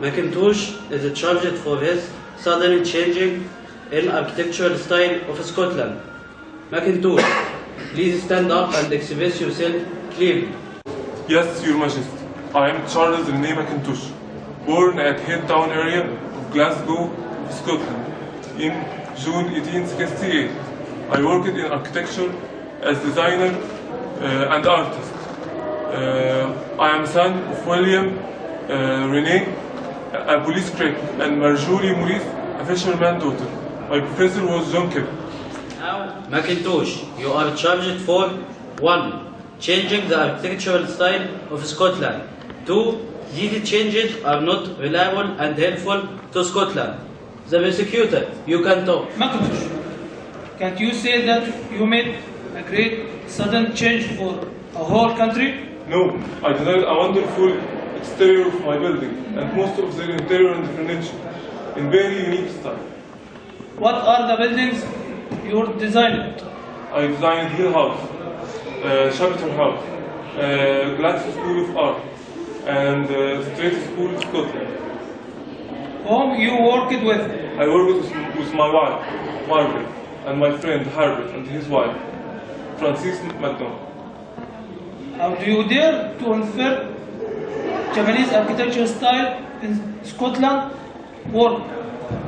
Mackintosh is a charged for his sudden changing in architectural style of Scotland. Mackintosh, please stand up and express yourself clearly. Yes, Your Majesty. I am Charles Rennie Mackintosh, born at Headtown area of Glasgow, Scotland, in June 1868. I worked in architecture as designer uh, and artist. Uh, I am son of William uh, Rennie, a police critic, and Marjorie Maurice, a fisherman daughter. My professor was John Kemp. Now, Mackintosh, you are charged for 1. Changing the architectural style of Scotland. 2. These changes are not reliable and helpful to Scotland. The prosecutor, you can talk. Mackintosh, can't you say that you made a great sudden change for a whole country? No, I designed a wonderful exterior of my building and most of the interior and furniture in very unique style. What are the buildings you designed? I designed Hill House, uh, Shepperton House, uh, Glasgow School of Art, and uh, Strait School of Scotland. Whom you worked with? I worked with, with my wife, Margaret, and my friend Herbert and his wife, Frances MacDonald. How do you dare to infer Japanese architecture style in Scotland work?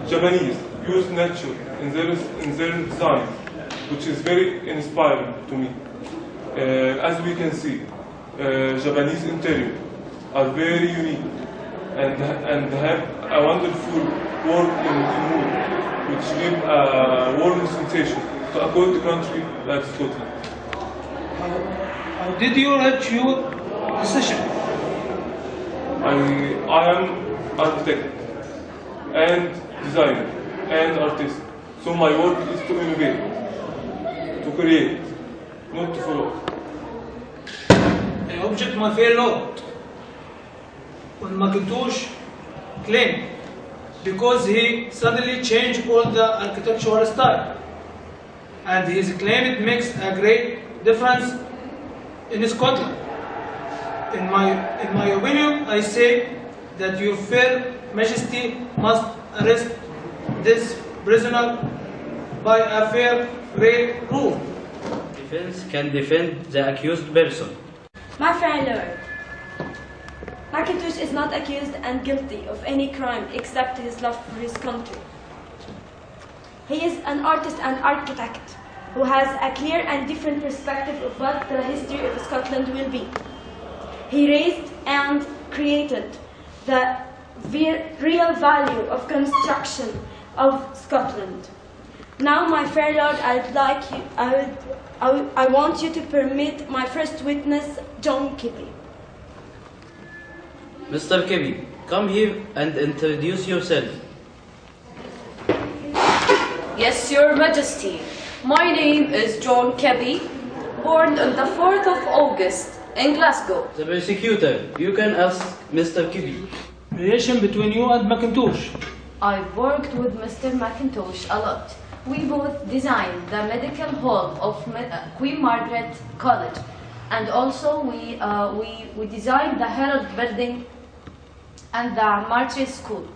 Japanese use nature in their, in their design, which is very inspiring to me. Uh, as we can see, uh, Japanese interior are very unique and, and have a wonderful work in, in wood, which give a warm sensation to a cold country like Scotland. How, how did you reach your decision? I, I am architect and designer and artist. So my work is to innovate, to create, not to follow. I object my fair lord when Mackintosh claimed because he suddenly changed all the architectural style and his claim it makes a great difference in Scotland. In my, in my opinion, I say that your fair majesty must arrest this prisoner by a fair great rule. Defense can defend the accused person. My fair lord, Mackintosh is not accused and guilty of any crime except his love for his country. He is an artist and architect who has a clear and different perspective of what the history of Scotland will be. He raised and created the real value of construction of Scotland. Now, my fair lord, I'd like you, I, would, I, would- I want you to permit my first witness, John Keppie. Mr. Keppie, come here and introduce yourself. Yes, Your Majesty. My name is John Keppie, born on the 4th of August in Glasgow. The prosecutor, you can ask Mr. Keppie. Relation between you and Mackintosh. I've worked with Mr. Mackintosh a lot. We both designed the medical hall of uh, Queen Margaret College, and also we, uh, we, we designed the Herald Building and the Martyrs School.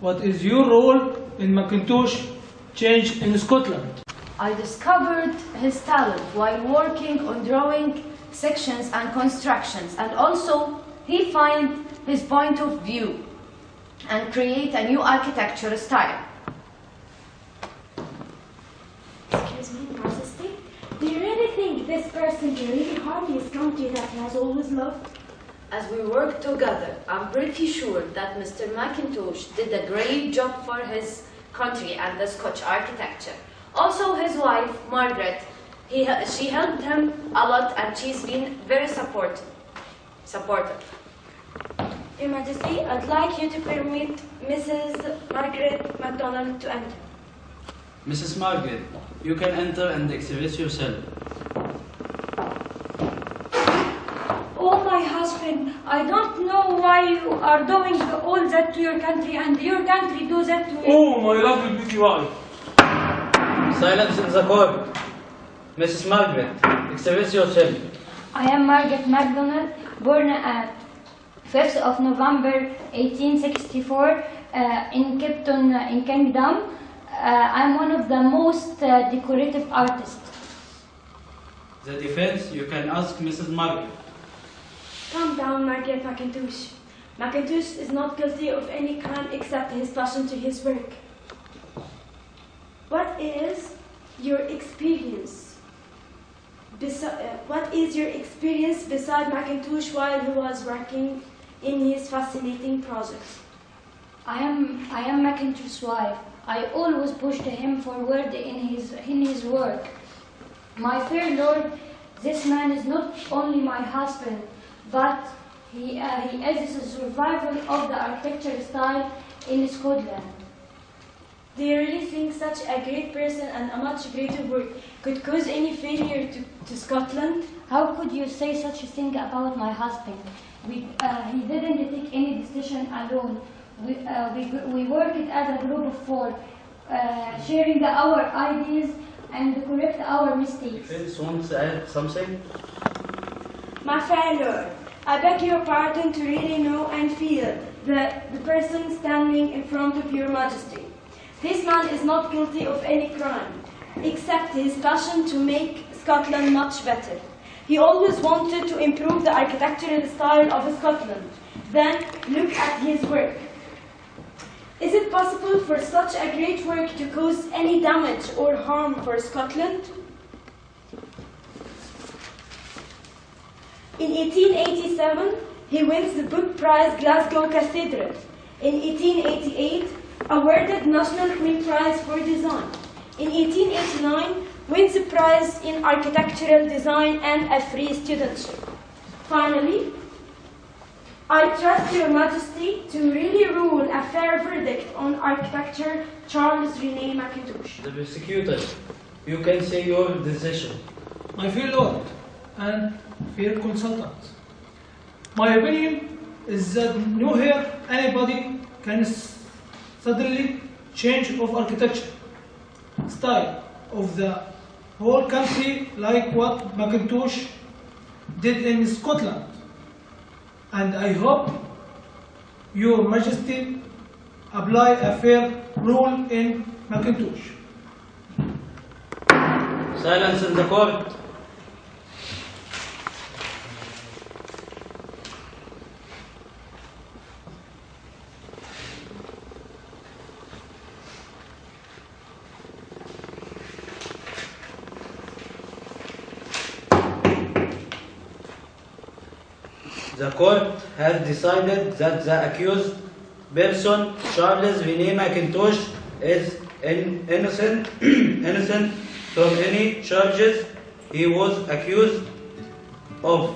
What is your role in Mackintosh change in Scotland? I discovered his talent while working on drawing sections and constructions, and also he find his point of view and create a new architecture style. Excuse me, Majesty. Do you really think this person can really harm his country that he has always loved? As we work together, I'm pretty sure that Mr. Mackintosh did a great job for his country and the Scotch architecture. Also, his wife, Margaret, he, she helped him a lot and she's been very supportive. supportive. Your Majesty, I'd like you to permit Mrs. Margaret MacDonald to enter. Mrs. Margaret, you can enter and exhibit yourself. Oh, my husband, I don't know why you are doing all that to your country and your country do that to you. Oh, my lovely beauty wife. Silence in the court. Mrs. Margaret, express yourself. I am Margaret MacDonald, born at 5th of November 1864 uh, in Kipton uh, in Kingdom. Uh, I'm one of the most uh, decorative artists. The defense, you can ask Mrs. Margaret. Calm down, Margaret Mackintosh. Mackintosh is not guilty of any crime except his passion to his work. What is your experience? Uh, what is your experience beside Mackintosh while he was working in his fascinating project? I am I am Mackintosh's wife. I always pushed him forward in his in his work. My fair lord, this man is not only my husband, but he uh, he is a survival of the architecture style in Scotland. Do you really think such a great person and a much greater work could cause any failure to, to Scotland? How could you say such a thing about my husband? We, uh, he didn't take any decision alone. We, uh, we, we worked as a group of four, uh, sharing the, our ideas and correct our mistakes. Defense wants to add something? My fair lord, I beg your pardon to really know and feel the, the person standing in front of your majesty. This man is not guilty of any crime, except his passion to make Scotland much better. He always wanted to improve the architectural style of Scotland. Then look at his work. Is it possible for such a great work to cause any damage or harm for Scotland? In 1887, he wins the Book Prize Glasgow Cathedral. In 1888, awarded National Queen Prize for Design. In 1889, wins the prize in architectural design and a free studentship. Finally, I trust Your Majesty to really rule a fair verdict on architecture Charles Rennie Mackintosh. The prosecutor, you can say your decision. My fair lord and fair consultant. My opinion is that nowhere anybody can s- suddenly change of architecture style of the whole country like what Mackintosh did in Scotland. And I hope your majesty apply a fair rule in Mackintosh. Silence in the court. The court has decided that the accused person, Charles Vinay Mackintosh, is in- innocent, innocent from any charges he was accused of.